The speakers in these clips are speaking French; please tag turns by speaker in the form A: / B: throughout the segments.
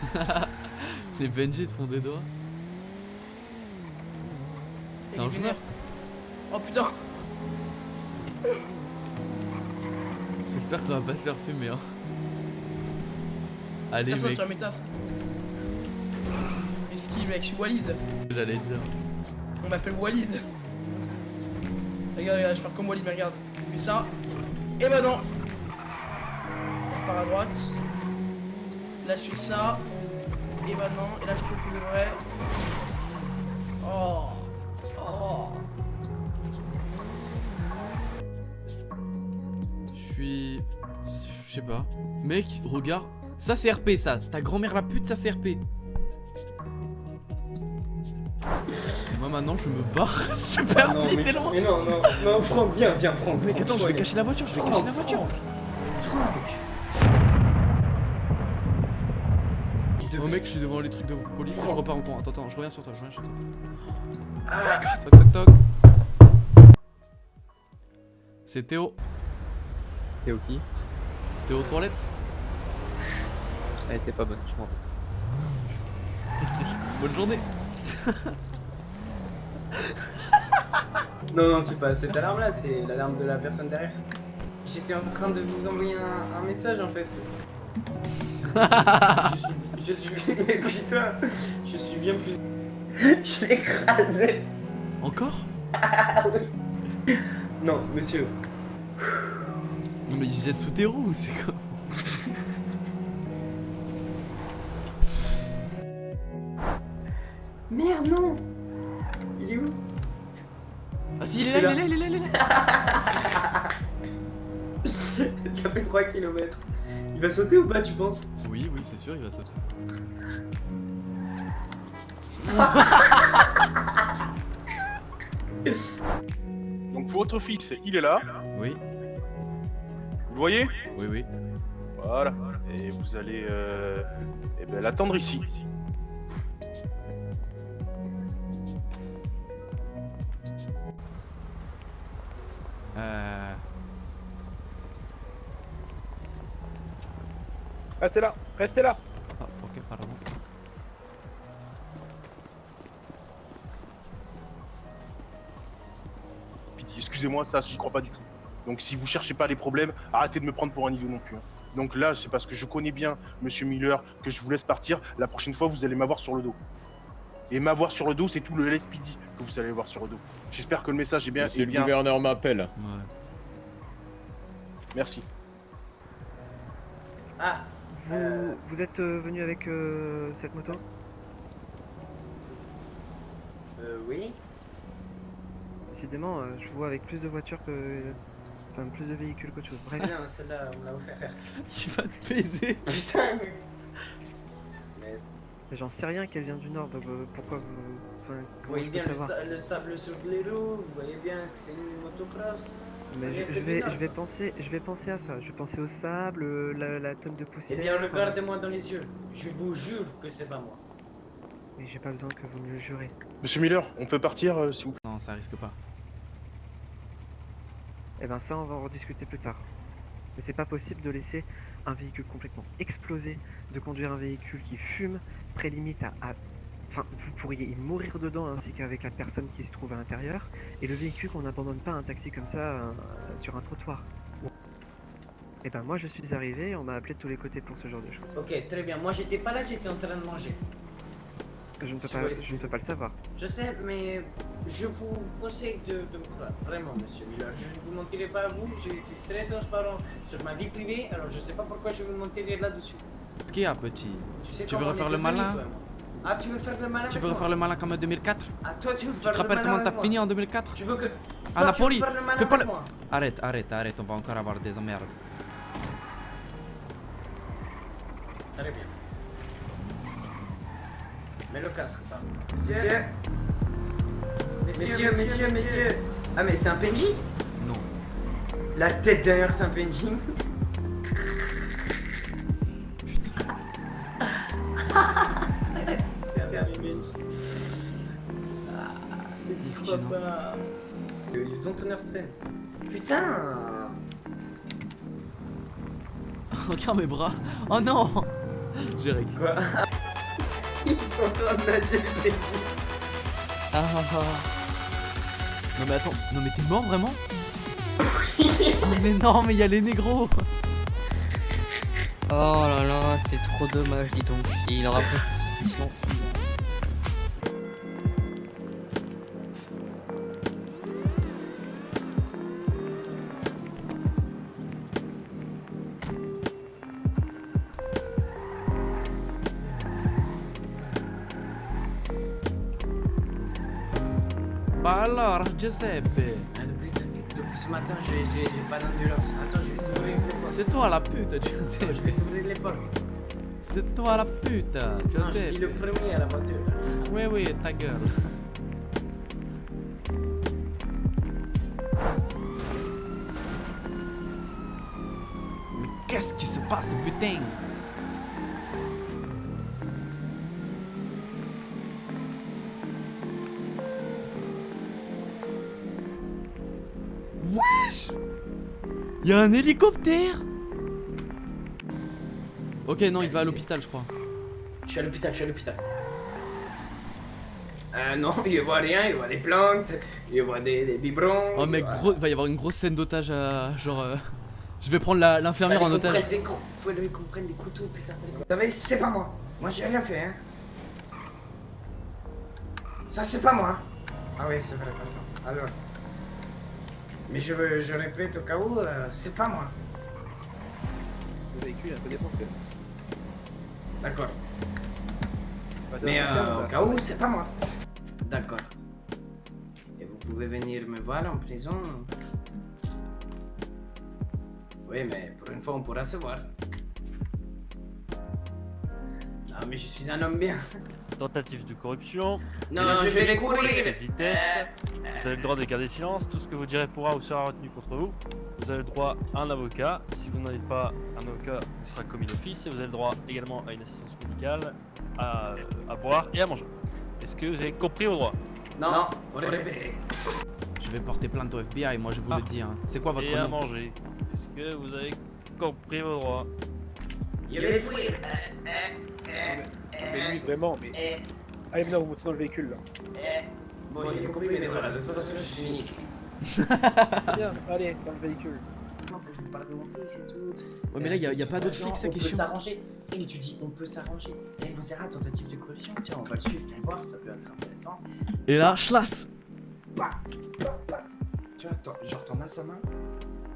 A: Les Benji te font des doigts. C'est un joueur
B: Oh putain
A: J'espère qu'on va pas se faire fumer hein. Allez mec,
B: mes tasses. Mais mec, je suis Walid.
A: j'allais dire.
B: On m'appelle Walid. Regarde, regarde, je vais faire comme Walid, mais regarde. Je fais ça. Et non Je pars à droite. Là je fais ça. Et bah non. Et là je fais pour de vrai. Oh Oh
A: Je suis... Je sais pas. Mec, regarde. Ça c'est RP ça. Ta grand-mère la pute, ça c'est RP. Moi maintenant je me barre. C'est
C: Ah non,
A: vite
C: mais,
A: et loin.
C: mais non, non, non, Franck, viens, viens, Franck.
A: Mec attends, je vais cacher la voiture, je vais cacher la voiture. Oh mec, je suis devant les trucs de police, je repars en courant. Attends, attends, je reviens sur toi, je reviens sur toi.
C: Ah,
A: Toc toc toc. C'est Théo.
D: T'es qui?
A: Théo aux toilettes
D: Elle était pas bonne, je m'en vais.
A: Bonne journée.
C: Non, non, c'est pas cette alarme-là, c'est l'alarme de la personne derrière. J'étais en train de vous envoyer un, un message en fait. je suis. Je suis. Écoute-toi, je suis bien plus. je l'ai écrasé.
A: Encore?
C: Ah oui. Non, monsieur.
A: Non mais il jette sous tes roues, c'est quoi?
C: Merde, non Il est où?
A: Ah si, il est là, il est là, il est là, il est là.
C: Ça fait 3 km. Il va sauter ou pas, tu penses?
A: Oui, oui, c'est sûr, il va sauter.
E: Donc votre fils, il est là,
A: Oui,
E: vous le voyez?
A: Oui, oui.
E: Voilà. Et vous allez euh, eh ben, l'attendre ici.
A: Euh...
F: Restez là, restez là
A: Ah, ok, pardon.
E: Excusez-moi, ça, j'y crois pas du tout. Donc si vous cherchez pas les problèmes, arrêtez de me prendre pour un idiot non plus. hein. Donc là, c'est parce que je connais bien Monsieur Miller que je vous laisse partir. La prochaine fois, vous allez m'avoir sur le dos. Et m'avoir sur le dos, c'est tout le LSPD que vous allez voir sur le dos. J'espère que le message est bien.
F: Monsieur
E: est
F: le
E: bien...
F: gouverneur m'appelle.
A: Ouais.
E: Merci.
C: Ah
G: Vous, vous êtes euh, venu avec euh, cette moto?
C: Euh, oui
G: Décidément, euh, je vois avec plus de voitures que. Enfin, plus de véhicules qu'autre chose. Bref,
C: Non, celle-là, on l'a offert.
A: Il va te baiser.
C: Putain mais- Mais
G: j'en sais rien qu'elle vient du nord, donc euh, pourquoi vous. Enfin,
C: vous voyez bien le, sa- le sable sur les roues, vous voyez bien que c'est une motocross.
G: Mais je, vais, je vais penser, je vais penser à ça. Je vais penser au sable, la, la tonne de
C: Eh
G: poussière.
C: bien,
G: euh,
C: regardez-moi dans les yeux. Je vous jure que c'est pas moi.
G: Mais j'ai pas besoin que vous me le jurez.
E: Monsieur Miller, on peut partir, euh, s'il vous plaît?
A: Non, ça risque pas.
G: Eh ben ça, on va en rediscuter plus tard. Mais c'est pas possible de laisser un véhicule complètement explosé, de conduire un véhicule qui fume, très limite à... à- Enfin, vous pourriez y mourir dedans ainsi qu'avec la personne qui se trouve à l'intérieur, et le véhicule qu'on n'abandonne pas un taxi comme ça euh, sur un trottoir. Et ben moi je suis arrivé, on m'a appelé de tous les côtés pour ce genre de choses.
C: Ok, très bien. Moi, j'étais pas là, j'étais en train de manger.
G: Je ne peux
C: Si
G: pas, je ne peux pas le savoir.
C: Je sais, mais je vous conseille de, de me croire. Vraiment, monsieur Miller. Je ne vous mentirai pas à vous. J'ai été très transparent sur ma vie privée, alors je sais pas pourquoi je vous mentirais là-dessus.
A: Qu'est-ce qu'il y a, petit
C: Tu, sais
A: Tu veux
C: on
A: refaire le malin
C: Ah, tu veux faire le malin
A: Tu veux refaire le malin comme en 2004
C: Ah, toi, tu veux
A: Tu
C: faire
A: te
C: le
A: rappelles comment t'as fini en 2004
C: Tu veux que.
A: À
C: tu
A: Napoli Fais pas le- Arrête, arrête, arrête, on va encore avoir des emmerdes.
C: Très bien. Mets le casque, pardon. Monsieur Messieurs, messieurs, messieurs Ah, mais c'est un PNJ
A: Non.
C: La tête derrière, c'est un PNJ You you don't understand. Putain
A: Regarde mes bras. Oh non Jérek.
C: Quoi? Ils sont en train de nager le petit.
A: Ah ah ah. Non mais attends, non mais t'es mort vraiment? Oh, Mais non, mais il y a les négros
H: Oh là là, c'est trop dommage, dis donc. Et il aura pris ses
A: alors, Giuseppe
C: Depuis, ce matin, j'ai pas d'endurance. Attends, je vais t'ouvrir les portes.
A: C'est toi la pute,
C: Je vais
A: Giuseppe
C: t'ouvrir les portes.
A: C'est toi la pute,
C: Non, je dis le
A: Giuseppe
C: premier à la voiture.
A: Oui, oui, ta gueule Mais qu'est-ce qui se passe, putain? Y'a un hélicoptère Ok, non, il va à l'hôpital, je crois.
C: Je suis à l'hôpital, je suis à l'hôpital. Euh, non, il voit rien, il voit des plantes, il voit des, des biberons.
A: Oh mec,
C: il voit-
A: gros, va y avoir une grosse scène d'otage à... Genre... euh, Je vais prendre la- l'infirmière en otage.
C: des cou- Fallait qu'on prenne des couteaux, putain. Vous savez, c'est pas moi. Moi, j'ai rien fait, hein. Ça, c'est pas moi. Ah oui, c'est vrai, pardon. Alors. Mais je, veux- je répète au cas où, euh, c'est pas moi.
F: Le véhicule est un peu défoncé.
C: D'accord.
F: Bah,
C: Mais euh, au cas où, c'est pas moi. D'accord. Et vous pouvez venir me voir en prison Oui, mais pour une fois, on pourra se voir. Ah, mais je suis un homme bien.
I: Tentative de corruption,
C: Non, non, je vais les courir.
I: vitesse, vous avez le droit de garder silence, tout ce que vous direz pourra ou sera retenu contre vous. Vous avez le droit à un avocat, si vous n'avez pas un avocat, il sera commis d'office, et vous avez le droit également à une assistance médicale, à, à boire et à manger. Est-ce que vous avez compris au droit?
C: Non, faut répéter.
A: Je vais porter plainte au FBI, moi je vous
I: Ah.
A: le dis. hein. C'est quoi votre
I: Et à
A: nom?
I: manger Est-ce que vous avez compris vos droits
C: Je vais fuir.
F: Mais lui, vraiment, mais. Allez, maintenant, vous montez dans le véhicule là.
C: Bon, j'ai compris, mais voilà, de toute façon, je suis unique.
F: C'est bien, allez, dans le véhicule.
C: Faut que je vous parle de mon fils et tout.
A: Ouais, mais là, y a, y a pas d'autres flics, ça
C: On
A: qui est
C: peut
A: chiant.
C: s'arranger. Et tu dis, on peut s'arranger. Et ils vont se dire, ah, tentative de corruption. Tiens, on va le suivre pour voir, ça peut être intéressant.
A: Et là, schlass
C: Bah, bah, bah. Tu vois, genre, t'en as sa main.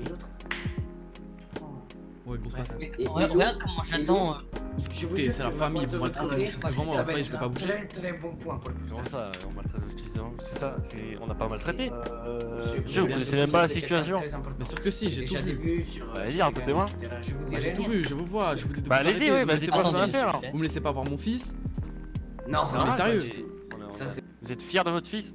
C: Et l'autre. tu prends-
A: Ouais, grosse
H: regarde, regarde comment j'attends. Euh,
A: c'est la famille, vous maltraitez mon fils devant moi, après, je vais pas bouger.
C: Très très bon point pour le
I: Comment ça, on maltraite les utilisants C'est ça, on n'a pas maltraité
F: Euh.
I: Je vous connaissez même pas la situation.
A: Bien sûr que si, j'ai tout vu.
I: Vas-y, racontez-moi.
A: Bah, j'ai tout vu, je vous vois, je vous dis de
I: Bah,
A: vous
I: allez-y, bah,
A: me
I: c'est
A: laissez
I: pas
A: pas
I: ce
A: voir
I: qu'on
A: mon
I: a
A: fils.
I: fait alors.
A: Vous me laissez pas voir mon fils
C: Non,
A: Non, mais sérieux.
I: Vous êtes fier de votre fils?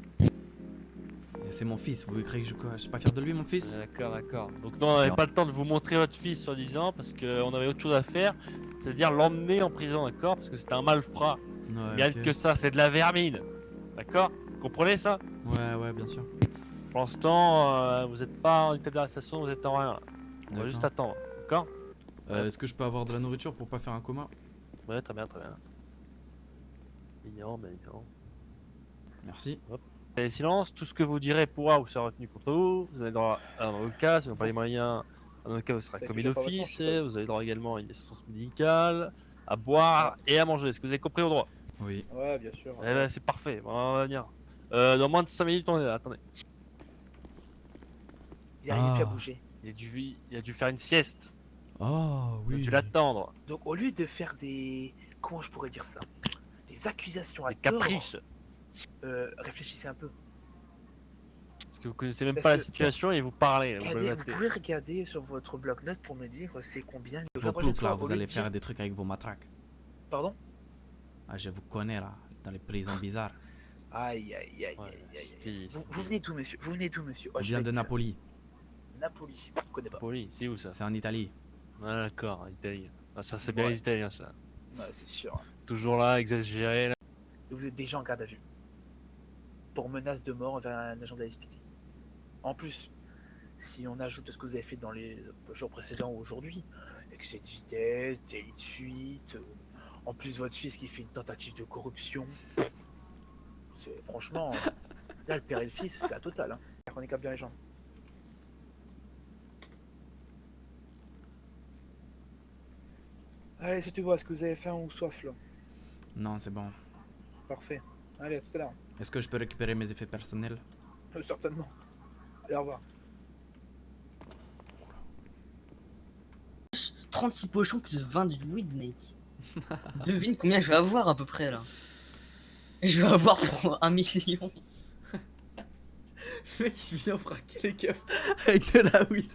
A: C'est mon fils, vous croyez que je, quoi, je suis pas fier de lui, mon fils?
I: D'accord, d'accord. Donc non, on n'avait pas le temps de vous montrer votre fils sur 10 ans parce qu'on avait autre chose à faire, c'est-à-dire l'emmener en prison, d'accord? Parce que c'était un malfrat.
A: Ouais,
I: Rien
A: ok.
I: que ça, c'est de la vermine. D'accord? Vous comprenez ça?
A: Ouais, ouais, bien sûr.
I: Pour l'instant, euh, vous n'êtes pas en état d'arrestation, vous êtes en rien. On va juste attendre, d'accord?
A: Euh, Est-ce que je peux avoir de la nourriture pour pas faire un coma?
I: Ouais, très bien, très bien. Mignon, mignon.
A: Merci.
I: Et silence, tout ce que vous direz pourra ou sera retenu contre vous. Vous avez droit à un avocat, si vous n'avez pas les moyens, un avocat vous sera commis d'office. Vous avez droit également à une assistance médicale, à boire et à manger. Est-ce que vous avez compris au droit?
A: Oui.
F: Ouais, bien sûr.
I: Eh ben, c'est parfait, Bon, on va venir. Euh, dans moins de 5 minutes, on est là, attendez.
F: Il arrive plus à
A: Ah.
F: bouger.
I: Il a dû, il a dû faire une sieste.
A: Oh,
I: Il a
A: oui.
I: dû l'attendre.
J: Donc au lieu de faire des... Comment je pourrais dire ça? Des accusations à
I: Des
J: tort,
I: caprices.
J: Euh, réfléchissez un peu.
I: Parce que vous connaissez même
J: Parce
I: pas la situation et vous parlez. Vous pouvez
J: Regardez, vous
I: m'appeler.
J: pouvez regarder sur votre bloc-notes pour me dire euh, c'est combien
A: Vos
J: la prochaine
A: ploucs, là, vous allez faire des trucs avec vos matraques.
J: Pardon?
A: Ah, je vous connais, là, dans les prisons bizarres.
J: Aïe, aïe, aïe,
I: Ouais,
J: aïe, aïe. Vous, venez d'où, monsieur? Vous venez d'où, monsieur?
A: On
J: Oh, je
A: vient
J: vais
A: de. Napoli.
J: Napoli, je connais pas.
I: Poli, c'est où ça?
A: C'est en Italie.
I: Ah, D'accord, Italie. Ah, ça, c'est bien
J: Ouais.
I: les Italiens, ça.
J: Ouais, c'est sûr.
I: Toujours là, exagéré. Là.
J: Vous êtes déjà en garde à vue. Pour menace de mort envers un agent de la SPD. En plus, si on ajoute ce que vous avez fait dans les jours précédents ou aujourd'hui, excès de vitesse, délit de fuite, euh, En plus, votre fils qui fait une tentative de corruption. C'est franchement. Là, le père et le fils, c'est la totale. Hein. On écape bien les jambes. Allez, c'est tout bon. Est-ce que vous avez faim ou soif là?
A: Non, c'est bon.
J: Parfait. Allez, à tout à l'heure.
A: Est-ce que je peux récupérer mes effets personnels
J: Euh, certainement. Allez, au revoir.
H: 36 pochons plus 20 de weed, mec. Devine combien je vais avoir à peu près là. Je vais avoir pour un million.
A: Le mec, il vient fraquer les keufs avec de la weed.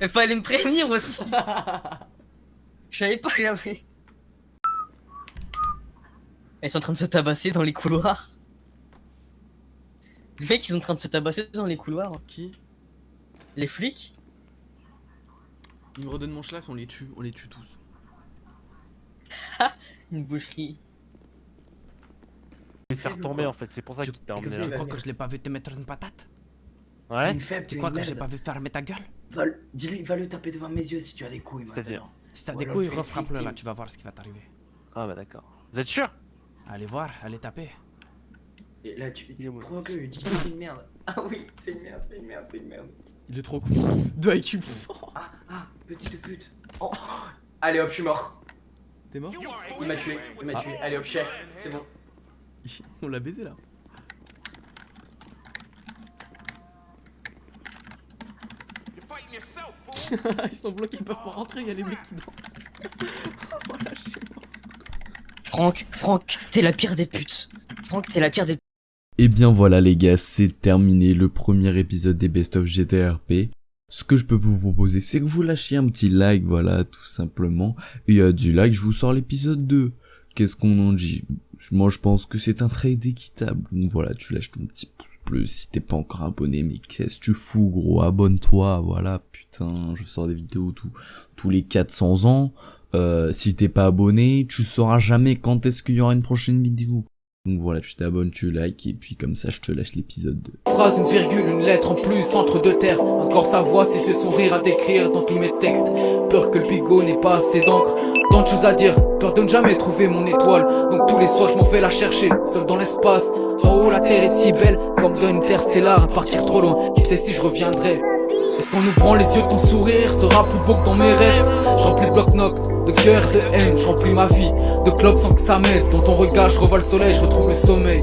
H: Mais fallait me prévenir aussi. Je savais pas que j'avais. Ils sont en train de se tabasser dans les couloirs. Les mecs, ils sont en train de se tabasser dans les couloirs.
A: Qui?
H: Les flics?
A: Ils me redonnent mon schlass, on les tue, on les tue tous.
H: Une boucherie.
I: Je vais faire tomber en fait, c'est pour ça
A: Tu,
I: qu'il t'a
A: tu
I: emmené là.
A: crois que je l'ai pas vu te mettre une patate?
I: Ouais
K: Une faible,
A: Tu crois
K: une
A: que j'ai pas vu fermer ta gueule?
K: Va le- Dis-lui, va le taper devant mes yeux si tu as des couilles
I: C'est-à-dire.
A: Si t'as des couilles, refrappe-le là, tu vas voir ce qui va t'arriver.
I: Ah bah d'accord. Vous êtes sûr?
A: Allez voir, allez taper.
K: Et là, tu,
I: Il est bon.
K: provoque-le, dis
C: C'est une merde. Ah oui, c'est une merde, c'est une merde, c'est une merde.
A: Il est trop con. De IQ.
K: Ah, ah, petite pute.
C: Oh. Allez hop, je suis mort.
A: T'es mort?
C: Il m'a tué, il m'a
A: Ah.
C: tué. Allez hop, cher, c'est bon.
A: On l'a baisé là. ils sont bloqués, ils peuvent pas rentrer, il y a les mecs qui dansent. Oh, lâchez-moi.
H: Franck, Franck, t'es la pire des putes. Franck, t'es la pire des
L: Et Eh bien voilà les gars, c'est terminé le premier épisode des Best of GTRP. Ce que je peux vous proposer, c'est que vous lâchiez un petit like, voilà, tout simplement. Et à du like, je vous sors l'épisode 2. Qu'est-ce qu'on en dit? Moi je pense que c'est un trade équitable. Donc voilà, tu lâches ton petit pouce bleu si t'es pas encore abonné, mais qu'est-ce que tu fous gros? Abonne-toi, voilà, putain, je sors des vidéos tous les 400 ans. Euh, si t'es pas abonné, tu sauras jamais quand est-ce qu'il y aura une prochaine vidéo. Donc voilà, tu t'abonnes, tu likes, et puis comme ça je te lâche l'épisode 2.
M: Phrase, une virgule, une lettre en plus entre deux terres. Encore sa voix, c'est ce sourire à décrire dans tous mes textes. Peur que le bigot n'ait pas assez d'encre. Tant de choses à dire, peur de ne jamais trouver mon étoile. Donc tous les soirs, je m'en fais la chercher, seul dans l'espace. Haut, la terre est si belle, comme une terre stellaire à partir trop loin. Qui sait si je reviendrai? Est-ce qu'en ouvrant les yeux, ton sourire sera plus beau que dans mes rêves Je remplis le bloc-noc de cœur, de haine, je remplis ma vie de clopes sans que ça m'aide. Dans ton regard, je revois le soleil, je retrouve le sommeil.